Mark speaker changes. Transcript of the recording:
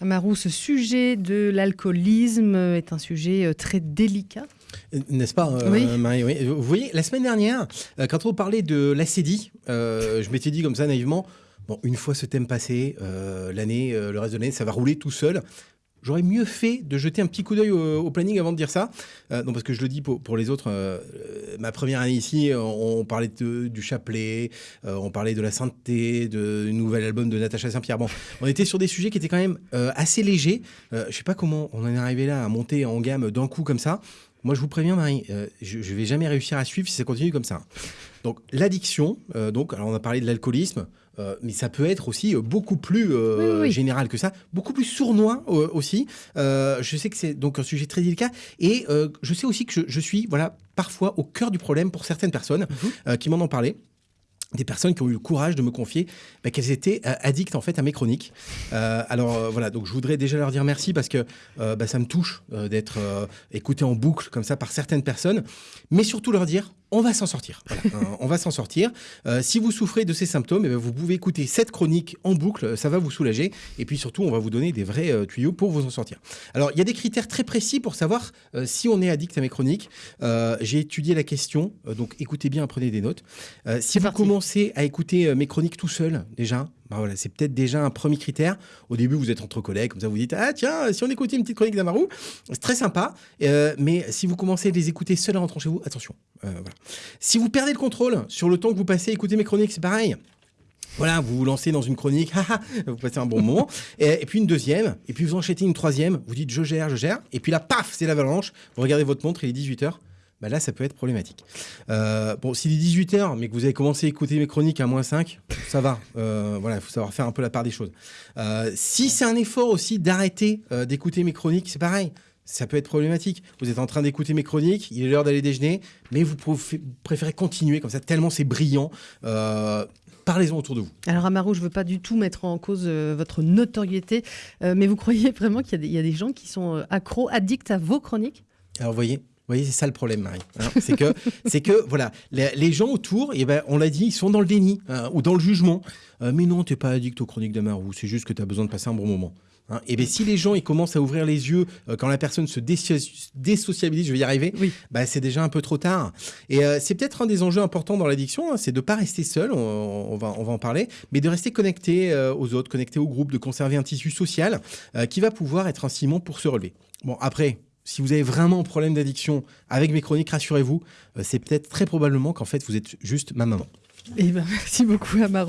Speaker 1: Amarou, ce sujet de l'alcoolisme est un sujet euh, très délicat.
Speaker 2: N'est-ce pas, euh,
Speaker 1: Oui.
Speaker 2: Marie? Oui. Vous voyez, la semaine dernière, euh, quand on parlait de l'acédie, euh, je m'étais dit comme ça naïvement, bon, une fois ce thème passé, euh, l'année, le reste de l'année, ça va rouler tout seul. J'aurais mieux fait de jeter un petit coup d'œil au, planning avant de dire ça. Euh, non, parce que je le dis pour, les autres. euh, ma première année ici, on, parlait du chapelet, euh, on parlait de la sainteté, du nouvel album de Natacha Saint-Pierre. Bon, on était sur des sujets qui étaient quand même assez légers. Je sais pas comment on en est arrivé là à monter en gamme d'un coup comme ça. Moi, je vous préviens, Marie, je, je vais jamais réussir à suivre si ça continue comme ça. Donc, l'addiction, donc, alors on a parlé de l'alcoolisme, euh, mais ça peut être aussi euh, beaucoup plus euh,
Speaker 1: Oui, oui, oui.
Speaker 2: général que ça, beaucoup plus sournois euh, aussi. Je sais que c'est donc un sujet très délicat et je sais aussi que je, je suis, voilà, parfois au cœur du problème pour certaines personnes
Speaker 1: Mhm.
Speaker 2: qui m'en ont parlé des personnes qui ont eu le courage de me confier bah, qu'elles étaient euh, addictes en fait à mes chroniques. Euh, alors euh, voilà, donc je voudrais déjà leur dire merci parce que bah, ça me touche d'être écouté en boucle comme ça par certaines personnes, mais surtout leur dire on va s'en sortir. Voilà, hein, on va s'en sortir. Euh, si vous souffrez de ces symptômes, eh ben, vous pouvez écouter cette chronique en boucle, ça va vous soulager. Et puis surtout, on va vous donner des vrais euh, tuyaux pour vous en sortir. Alors, il y a des critères très précis pour savoir euh, si on est addict à mes chroniques. Euh, J'ai étudié la question, euh, donc écoutez bien, prenez des notes. Euh, si vous
Speaker 1: parti.
Speaker 2: commencez à écouter euh, mes chroniques tout seul, déjà, bah voilà, c'est peut-être déjà un premier critère. Au début, vous êtes entre collègues, comme ça, vous dites Ah, tiens, si on écoutait une petite chronique d'Amarou, c'est très sympa. Euh, mais si vous commencez à les écouter seul en rentrant chez vous, attention. Euh, voilà. Si vous perdez le contrôle sur le temps que vous passez à écouter mes chroniques, c'est pareil. Voilà, vous vous lancez dans une chronique, vous passez un bon moment, et, et puis une deuxième, et puis vous enchaînez une troisième, vous dites je gère, je gère, et puis là, paf, c'est l'avalanche, vous regardez votre montre, il est 18h, bah là, ça peut être problématique. Euh, bon, s'il est 18h, mais que vous avez commencé à écouter mes chroniques à moins 5, ça va. Euh, voilà, il faut savoir faire un peu la part des choses. Euh, si c'est un effort aussi d'arrêter d'écouter mes chroniques, c'est pareil. Ça peut être problématique. Vous êtes en train d'écouter mes chroniques, il est l'heure d'aller déjeuner, mais vous préfé- préférez continuer comme ça, tellement c'est brillant. Parlez-en autour de vous.
Speaker 1: Alors Amarou, je ne veux pas du tout mettre en cause euh, votre notoriété, euh, mais vous croyez vraiment qu'il y, a des- il y a des gens qui sont euh, accros, addicts à vos chroniques?
Speaker 2: Alors, vous voyez, voyez, c'est ça le problème, Marie. hein. c'est que, c'est que, voilà, les, les gens autour, eh ben, on l'a dit, ils sont dans le déni hein, ou dans le jugement. Euh, mais non, t'es pas addict aux chroniques d'Amarou. C'est juste que tu as besoin de passer un bon moment. Hein. Et bien, si les gens ils commencent à ouvrir les yeux euh, quand la personne se déso- désociabilise, je vais y arriver,
Speaker 1: Oui.
Speaker 2: bah, c'est déjà un peu trop tard. Et euh, c'est peut-être un des enjeux importants dans l'addiction, hein, c'est de pas rester seul, on, on va, on va en parler, mais de rester connecté euh, aux autres, connecté au groupe, de conserver un tissu social qui va pouvoir être un ciment pour se relever. Bon, après, si vous avez vraiment un problème d'addiction avec mes chroniques, rassurez-vous, euh, c'est peut-être très probablement qu'en fait vous êtes juste ma maman.
Speaker 1: Eh ben, merci beaucoup Amarou.